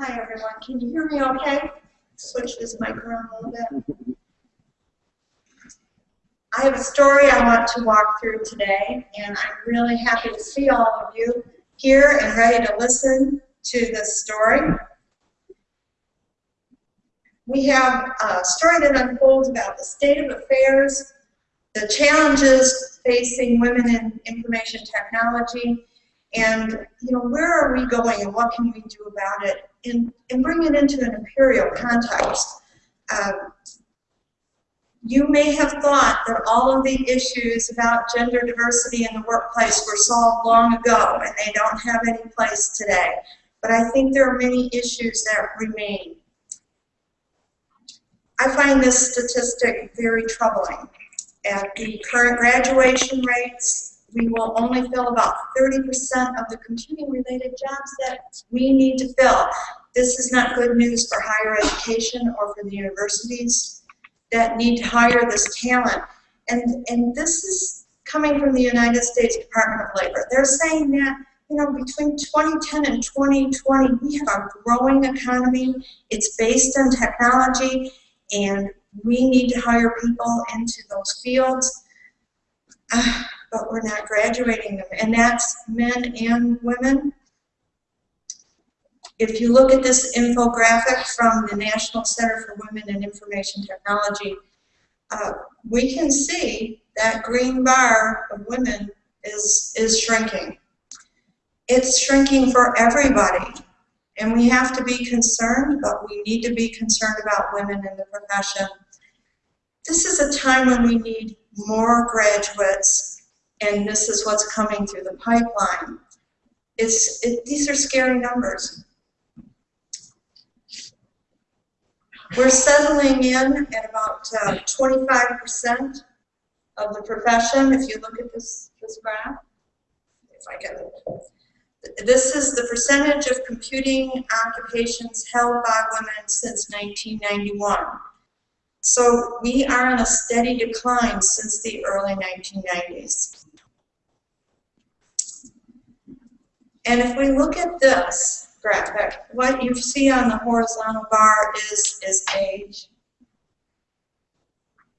Hi, everyone. Can you hear me okay? Switch this mic around a little bit. I have a story I want to walk through today, and I'm really happy to see all of you here and ready to listen to this story. We have a story that unfolds about the state of affairs, the challenges facing women in information technology, and you know where are we going and what can we do about it, and, and bring it into an imperial context. Um, you may have thought that all of the issues about gender diversity in the workplace were solved long ago and they don't have any place today. But I think there are many issues that remain. I find this statistic very troubling. At the current graduation rates, we will only fill about 30% of the computing-related jobs that we need to fill. This is not good news for higher education or for the universities that need to hire this talent. And, and this is coming from the United States Department of Labor. They're saying that you know, between 2010 and 2020, we have a growing economy. It's based on technology, and we need to hire people into those fields, uh, but we're not graduating them, and that's men and women. If you look at this infographic from the National Center for Women in Information Technology, uh, we can see that green bar of women is, is shrinking. It's shrinking for everybody. And we have to be concerned, but we need to be concerned about women in the profession. This is a time when we need more graduates, and this is what's coming through the pipeline. It's, it, these are scary numbers. We're settling in at about 25% uh, of the profession, if you look at this, this graph. If I can this is the percentage of computing occupations held by women since 1991. So we are in a steady decline since the early 1990s. And if we look at this graphic, what you see on the horizontal bar is, is age.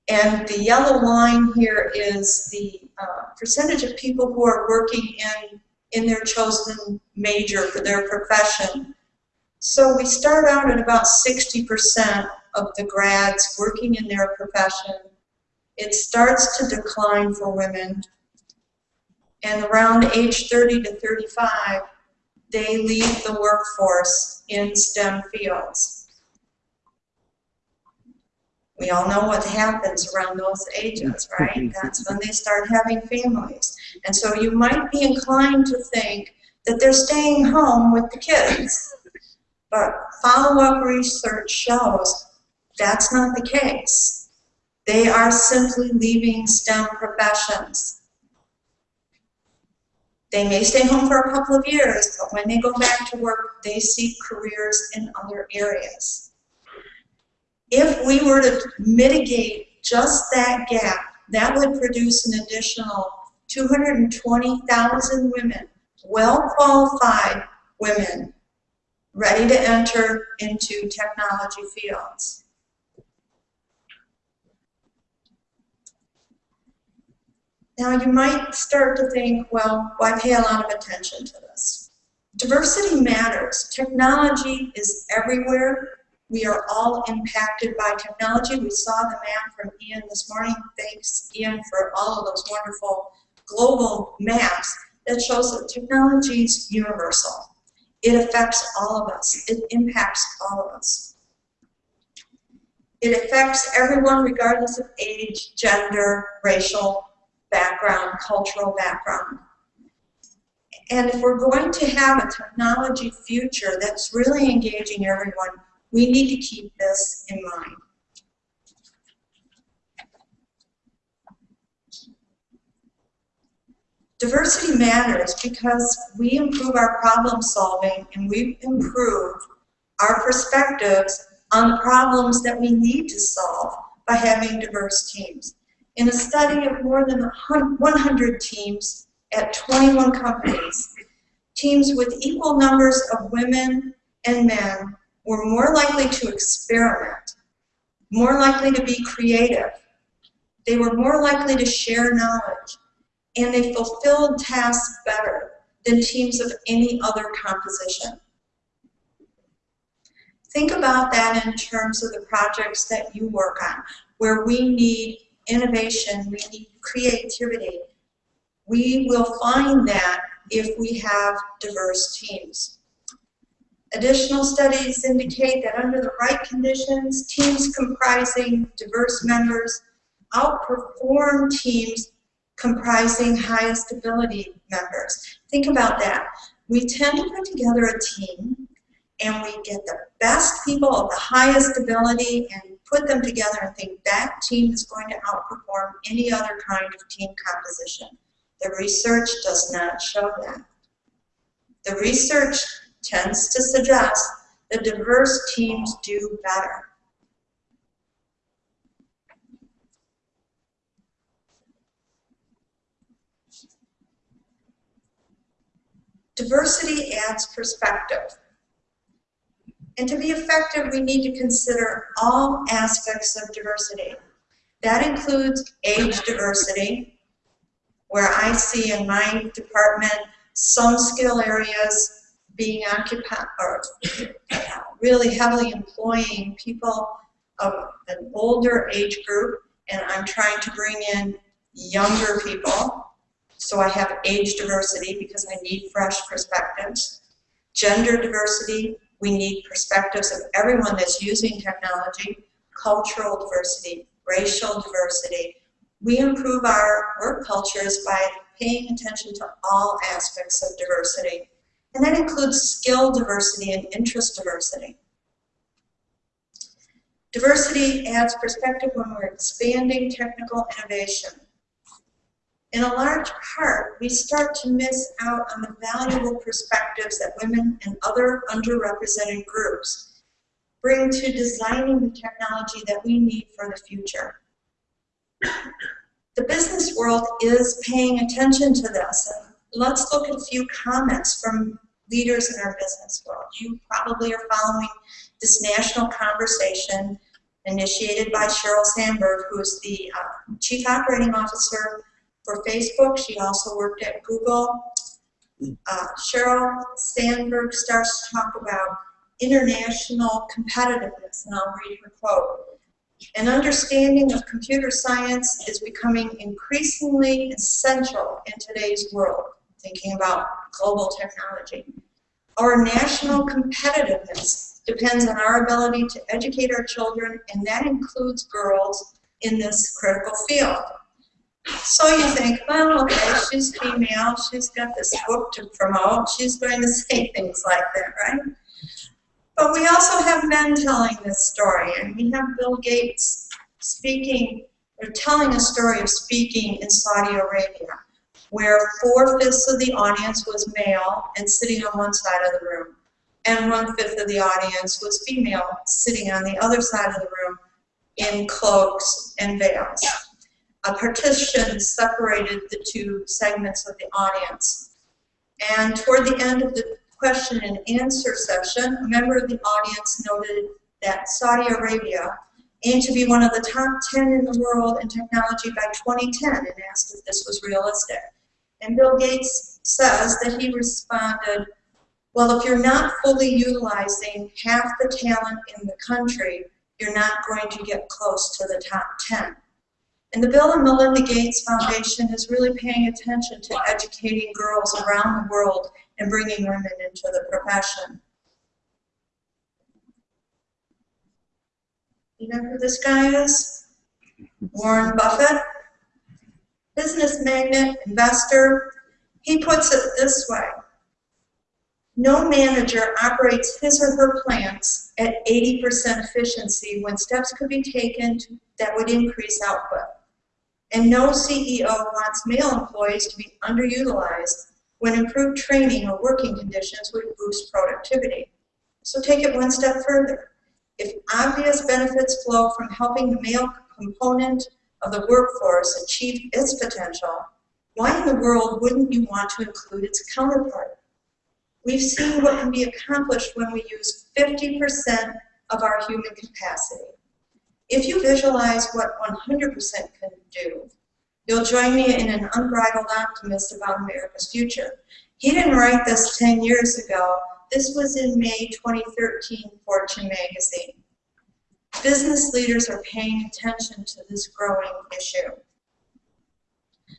And the yellow line here is the uh, percentage of people who are working in in their chosen major for their profession. So we start out at about 60% of the grads working in their profession. It starts to decline for women. And around age 30 to 35, they leave the workforce in STEM fields. We all know what happens around those ages, right? That's when they start having families. And so you might be inclined to think that they're staying home with the kids. But follow-up research shows that's not the case. They are simply leaving STEM professions. They may stay home for a couple of years, but when they go back to work, they seek careers in other areas if we were to mitigate just that gap, that would produce an additional 220,000 women, well-qualified women, ready to enter into technology fields. Now you might start to think, well, why pay a lot of attention to this? Diversity matters. Technology is everywhere. We are all impacted by technology. We saw the map from Ian this morning. Thanks, Ian, for all of those wonderful global maps that shows that technology is universal. It affects all of us. It impacts all of us. It affects everyone regardless of age, gender, racial background, cultural background. And if we're going to have a technology future that's really engaging everyone, we need to keep this in mind. Diversity matters because we improve our problem solving and we improve our perspectives on the problems that we need to solve by having diverse teams. In a study of more than 100 teams at 21 companies, teams with equal numbers of women and men were more likely to experiment, more likely to be creative. They were more likely to share knowledge, and they fulfilled tasks better than teams of any other composition. Think about that in terms of the projects that you work on, where we need innovation, we need creativity. We will find that if we have diverse teams. Additional studies indicate that under the right conditions, teams comprising diverse members outperform teams comprising highest ability members. Think about that. We tend to put together a team and we get the best people of the highest ability and put them together and think that team is going to outperform any other kind of team composition. The research does not show that. The research tends to suggest that diverse teams do better. Diversity adds perspective. And to be effective, we need to consider all aspects of diversity. That includes age diversity, where I see in my department some skill areas being occupied or uh, really heavily employing people of an older age group, and I'm trying to bring in younger people. So I have age diversity because I need fresh perspectives. Gender diversity, we need perspectives of everyone that's using technology. Cultural diversity, racial diversity. We improve our work cultures by paying attention to all aspects of diversity. And that includes skill diversity and interest diversity. Diversity adds perspective when we're expanding technical innovation in a large part, we start to miss out on the valuable perspectives that women and other underrepresented groups bring to designing the technology that we need for the future. The business world is paying attention to this. And let's look at a few comments from leaders in our business world. You probably are following this national conversation initiated by Sheryl Sandberg, who is the uh, Chief Operating Officer for Facebook. She also worked at Google. Uh, Sheryl Sandberg starts to talk about international competitiveness, and I'll read her quote. An understanding of computer science is becoming increasingly essential in today's world, thinking about global technology. Our national competitiveness depends on our ability to educate our children, and that includes girls in this critical field. So you think, well, okay, she's female, she's got this book to promote, she's going to say things like that, right? But we also have men telling this story, and we have Bill Gates speaking, or telling a story of speaking in Saudi Arabia, where four-fifths of the audience was male and sitting on one side of the room, and one-fifth of the audience was female, sitting on the other side of the room in cloaks and veils a partition separated the two segments of the audience. And toward the end of the question and answer session, a member of the audience noted that Saudi Arabia aimed to be one of the top 10 in the world in technology by 2010 and asked if this was realistic. And Bill Gates says that he responded, well, if you're not fully utilizing half the talent in the country, you're not going to get close to the top 10. And the Bill and Melinda Gates Foundation is really paying attention to educating girls around the world and bringing women into the profession. You know who this guy is? Warren Buffett. Business magnate, investor. He puts it this way. No manager operates his or her plants at 80% efficiency when steps could be taken that would increase output. And no CEO wants male employees to be underutilized when improved training or working conditions would boost productivity. So take it one step further. If obvious benefits flow from helping the male component of the workforce achieve its potential, why in the world wouldn't you want to include its counterpart? We've seen what can be accomplished when we use 50% of our human capacity. If you visualize what 100% can do, you'll join me in an unbridled optimist about America's future. He didn't write this 10 years ago. This was in May 2013, Fortune magazine. Business leaders are paying attention to this growing issue.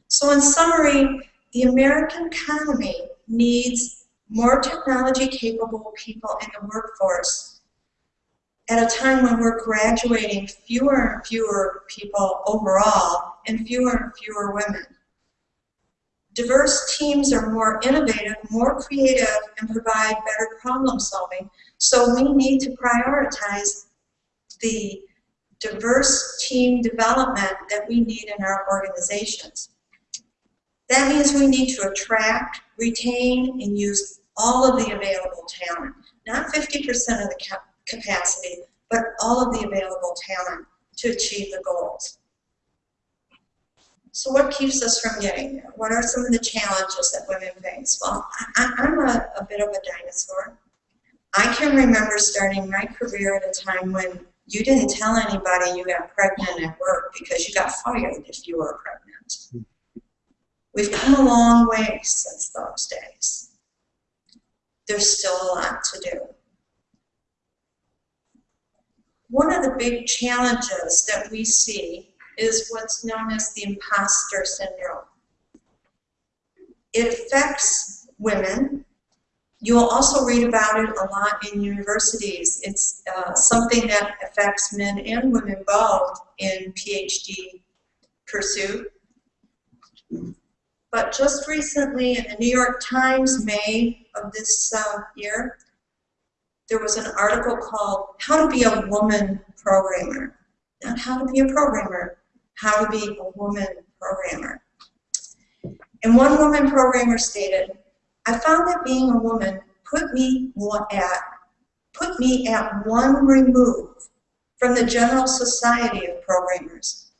So in summary, the American economy needs more technology capable people in the workforce at a time when we're graduating fewer and fewer people overall and fewer and fewer women. Diverse teams are more innovative, more creative, and provide better problem solving. So we need to prioritize the diverse team development that we need in our organizations. That means we need to attract, retain, and use all of the available talent. Not 50% of the capacity, but all of the available talent to achieve the goals. So what keeps us from getting there? What are some of the challenges that women face? Well, I, am a, a bit of a dinosaur. I can remember starting my career at a time when you didn't tell anybody you got pregnant at work because you got fired if you were pregnant. We've come a long way since those days. There's still a lot to do. One of the big challenges that we see is what's known as the imposter syndrome. It affects women. You will also read about it a lot in universities. It's uh, something that affects men and women both in PhD pursuit. But just recently in the New York Times, May of this uh, year, there was an article called How to Be a Woman Programmer. Not how to be a programmer, how to be a woman programmer. And one woman programmer stated, I found that being a woman put me at put me at one remove from the general society of programmers.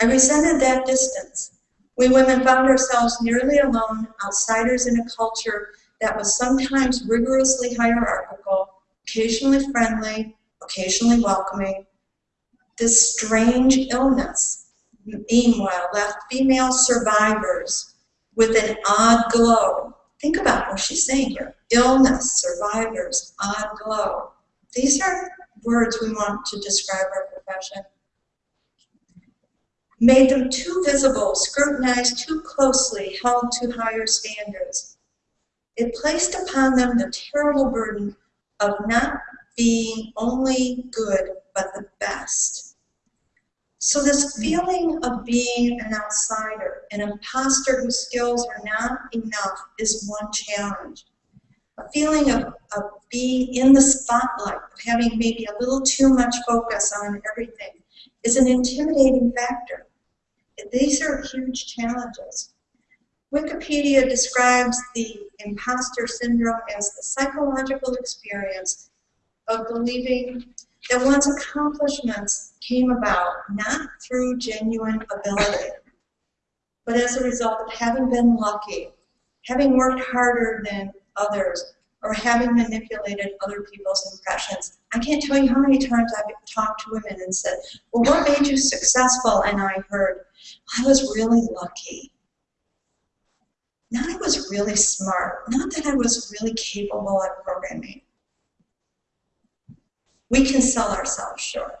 I resented that distance. We women found ourselves nearly alone, outsiders in a culture that was sometimes rigorously hierarchical, occasionally friendly, occasionally welcoming. This strange illness, meanwhile, left female survivors with an odd glow. Think about what she's saying here. Illness, survivors, odd glow. These are words we want to describe our profession made them too visible, scrutinized too closely, held to higher standards. It placed upon them the terrible burden of not being only good, but the best. So this feeling of being an outsider, an imposter whose skills are not enough is one challenge. A feeling of, of being in the spotlight, of having maybe a little too much focus on everything, is an intimidating factor. These are huge challenges. Wikipedia describes the imposter syndrome as the psychological experience of believing that one's accomplishments came about not through genuine ability, but as a result of having been lucky, having worked harder than others, or having manipulated other people's impressions. I can't tell you how many times I've talked to women and said, well, what made you successful? And I heard, I was really lucky. Not I was really smart, not that I was really capable at programming. We can sell ourselves short.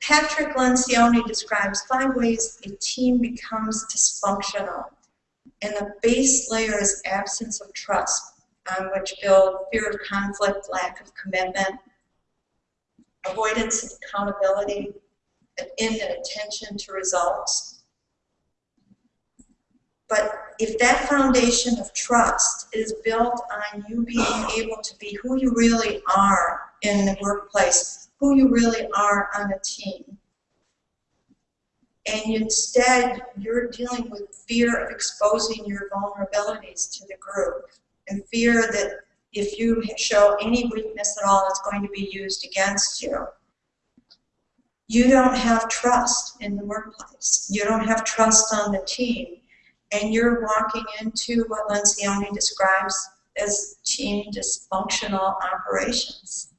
Patrick Lencioni describes five ways a team becomes dysfunctional. And the base layer is absence of trust, on which build fear of conflict, lack of commitment, avoidance of accountability, and inattention to results. But if that foundation of trust is built on you being able to be who you really are in the workplace, who you really are on a team, and instead you're dealing with fear of exposing your vulnerabilities to the group and fear that if you show any weakness at all, it's going to be used against you. You don't have trust in the workplace. You don't have trust on the team. And you're walking into what Lencioni describes as team dysfunctional operations.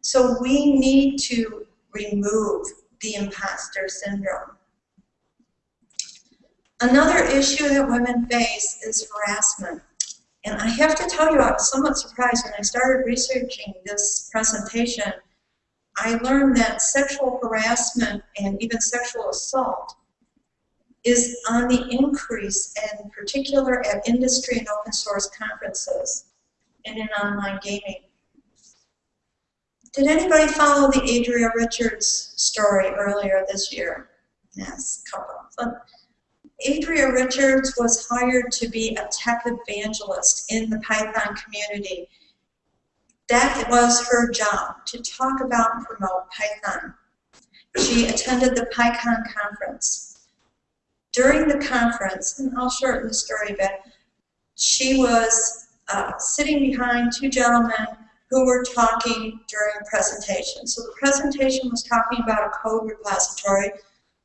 So we need to remove the imposter syndrome. Another issue that women face is harassment. And I have to tell you, I was somewhat surprised when I started researching this presentation. I learned that sexual harassment and even sexual assault is on the increase, in particular at industry and open source conferences and in online gaming. Did anybody follow the Adria Richards story earlier this year? Yes, a couple. But Adria Richards was hired to be a tech evangelist in the Python community. That was her job, to talk about and promote Python. She attended the PyCon conference. During the conference, and I'll shorten the story a bit, she was uh, sitting behind two gentlemen who were talking during a presentation. So the presentation was talking about a code repository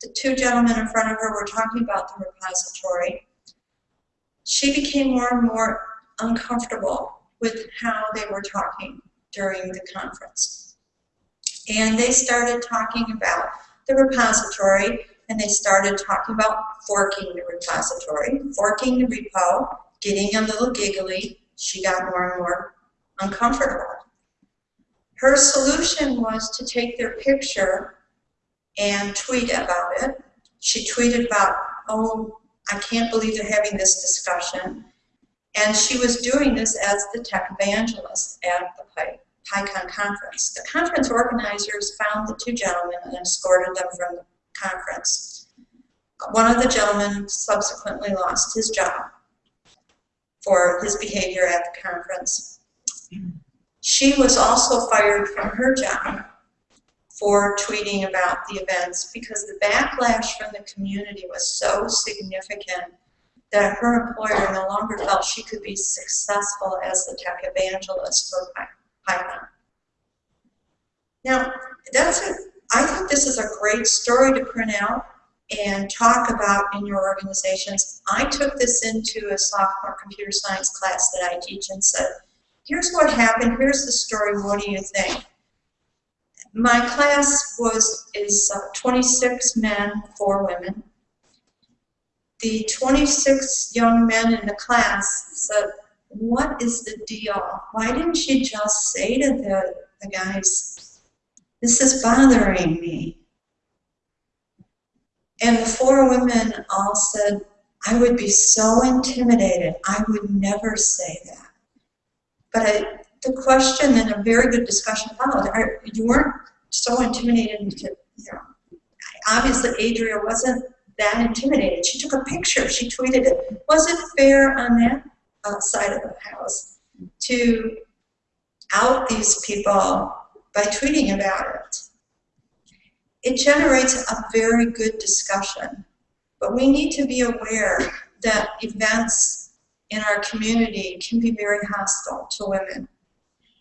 the two gentlemen in front of her were talking about the repository. She became more and more uncomfortable with how they were talking during the conference. And they started talking about the repository, and they started talking about forking the repository, forking the repo, getting a little giggly. She got more and more uncomfortable. Her solution was to take their picture and tweet about it. She tweeted about, oh, I can't believe they're having this discussion. And she was doing this as the tech evangelist at the Py PyCon conference. The conference organizers found the two gentlemen and escorted them from the conference. One of the gentlemen subsequently lost his job for his behavior at the conference. She was also fired from her job for tweeting about the events because the backlash from the community was so significant that her employer no longer felt she could be successful as the tech evangelist for Python. Now, that's a, I think this is a great story to print out and talk about in your organizations. I took this into a sophomore computer science class that I teach and said, here's what happened, here's the story, what do you think? My class was is uh, 26 men, 4 women. The 26 young men in the class said, what is the deal? Why didn't she just say to the, the guys, this is bothering me? And the four women all said, I would be so intimidated. I would never say that. But I, the question and a very good discussion followed. Are, you weren't so intimidated to, you know, obviously Adria wasn't that intimidated. She took a picture, she tweeted it. Was it fair on that uh, side of the house to out these people by tweeting about it? It generates a very good discussion, but we need to be aware that events in our community can be very hostile to women.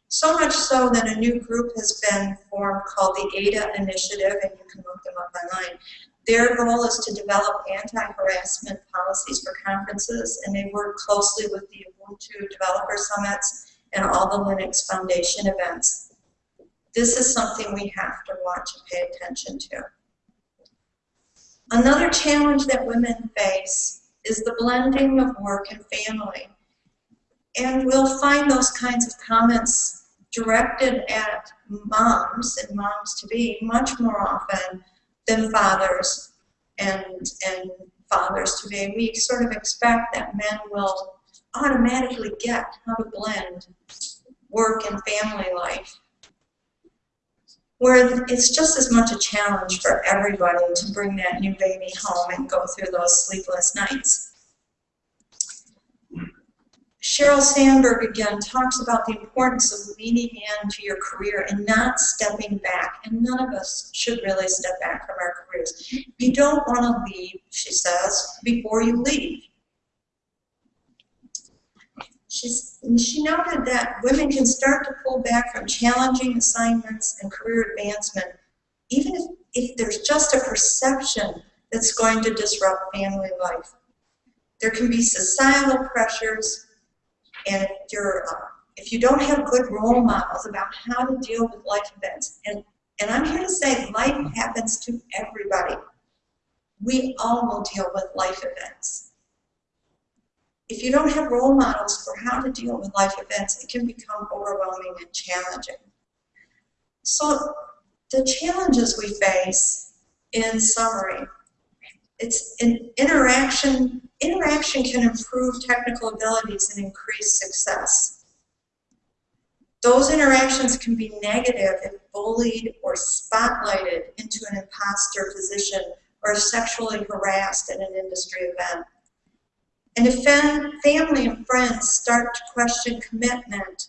So much so that a new group has been formed called the ADA Initiative, and you can look them up online. Their goal is to develop anti-harassment policies for conferences, and they work closely with the Ubuntu Developer Summits and all the Linux Foundation events. This is something we have to watch and pay attention to. Another challenge that women face is the blending of work and family. And we'll find those kinds of comments directed at moms and moms to be much more often than fathers and and fathers to be. We sort of expect that men will automatically get how to blend work and family life. Where it's just as much a challenge for everybody to bring that new baby home and go through those sleepless nights. Sheryl Sandberg again talks about the importance of leaning into your career and not stepping back. And none of us should really step back from our careers. You don't want to leave, she says, before you leave. She's, she noted that women can start to pull back from challenging assignments and career advancement, even if, if there's just a perception that's going to disrupt family life. There can be societal pressures, and if you're uh, if you don't have good role models about how to deal with life events, and, and I'm here to say life happens to everybody. We all will deal with life events. If you don't have role models for how to deal with life events, it can become overwhelming and challenging. So the challenges we face, in summary, it's an interaction, interaction can improve technical abilities and increase success. Those interactions can be negative if bullied or spotlighted into an imposter position or sexually harassed at an industry event. And if family and friends start to question commitment,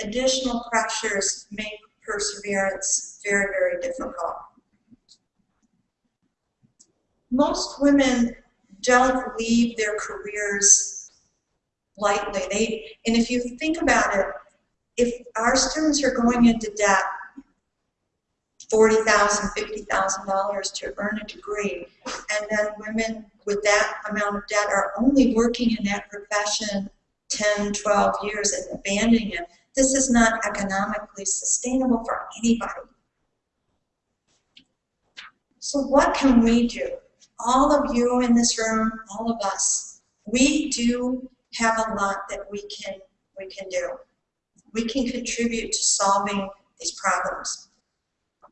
additional pressures make perseverance very, very difficult. Most women don't leave their careers lightly. They, and if you think about it, if our students are going into debt, $40,000, $50,000 to earn a degree, and then women with that amount of debt are only working in that profession 10, 12 years and abandoning it, this is not economically sustainable for anybody. So what can we do? All of you in this room, all of us, we do have a lot that we can, we can do. We can contribute to solving these problems.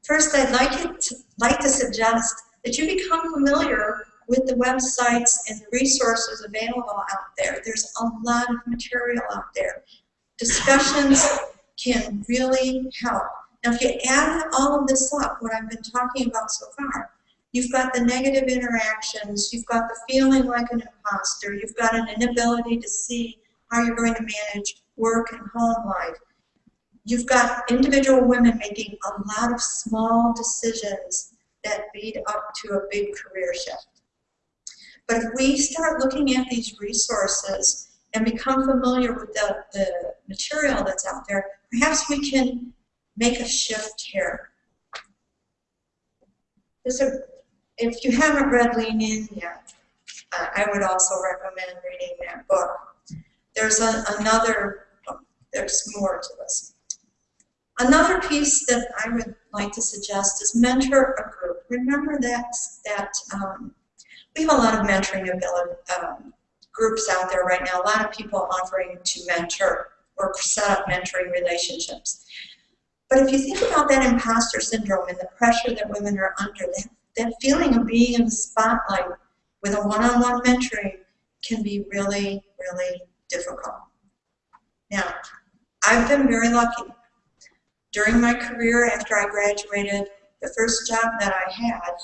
First, I'd like, to, like to suggest that you become familiar with the websites and the resources available out there. There's a lot of material out there. Discussions can really help. Now, if you add all of this up, what I've been talking about so far, you've got the negative interactions, you've got the feeling like an imposter, you've got an inability to see how you're going to manage work and home life. You've got individual women making a lot of small decisions that lead up to a big career shift. But if we start looking at these resources and become familiar with the, the material that's out there, perhaps we can make a shift here. A, if you haven't read Lean In yet, uh, I would also recommend reading that book. There's a, another, there's more to this. Another piece that I would like to suggest is mentor a group. Remember that, that um, we have a lot of mentoring um, groups out there right now, a lot of people offering to mentor or set up mentoring relationships. But if you think about that imposter syndrome and the pressure that women are under, that, that feeling of being in the spotlight with a one-on-one -on -one mentoring can be really, really difficult. Now, I've been very lucky. During my career after I graduated, the first job that I had,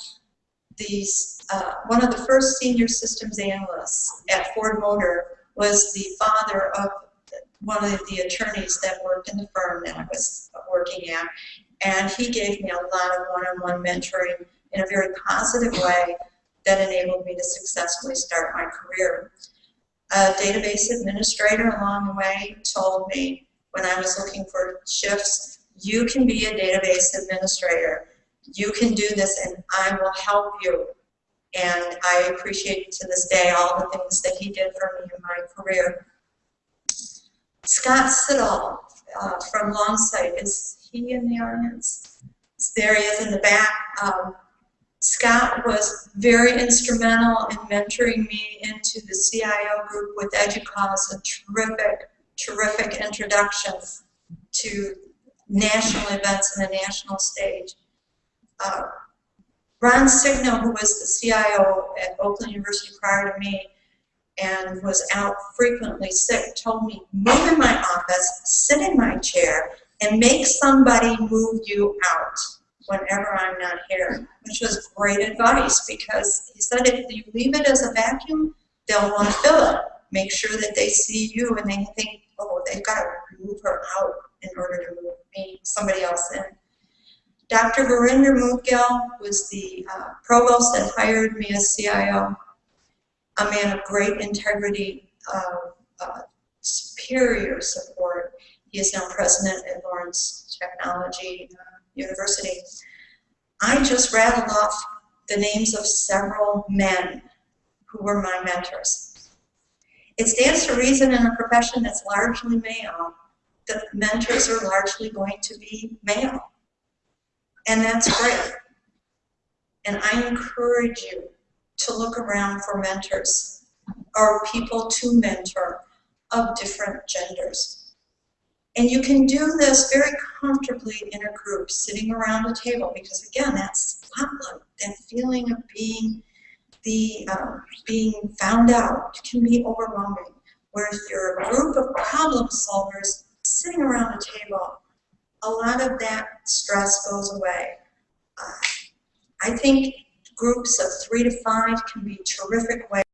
these, uh, one of the first senior systems analysts at Ford Motor was the father of one of the attorneys that worked in the firm that I was working at. And he gave me a lot of one-on-one -on -one mentoring in a very positive way that enabled me to successfully start my career. A database administrator along the way told me when I was looking for shifts, you can be a database administrator you can do this and I will help you. And I appreciate to this day all the things that he did for me in my career. Scott Siddall uh, from Longsight, is he in the audience? There he is in the back. Um, Scott was very instrumental in mentoring me into the CIO group with EDUCAUSE, a terrific, terrific introduction to national events and the national stage uh, Ron Signal, who was the CIO at Oakland University prior to me and was out frequently sick, told me, move in my office, sit in my chair, and make somebody move you out whenever I'm not here, which was great advice because he said if you leave it as a vacuum, they'll want to fill it. Make sure that they see you and they think, oh, they've got to move her out in order to move me, somebody else in. Dr. Virinder Moudgil was the uh, provost that hired me as CIO, a man of great integrity, uh, uh, superior support. He is now president at Lawrence Technology uh, University. I just rattled off the names of several men who were my mentors. It stands to reason in a profession that's largely male that mentors are largely going to be male. And that's great. And I encourage you to look around for mentors or people to mentor of different genders. And you can do this very comfortably in a group, sitting around a table, because again, that spotlight, that feeling of being the um, being found out can be overwhelming. Whereas you're a group of problem solvers sitting around a table, a lot of that stress goes away. Uh, I think groups of three to five can be terrific ways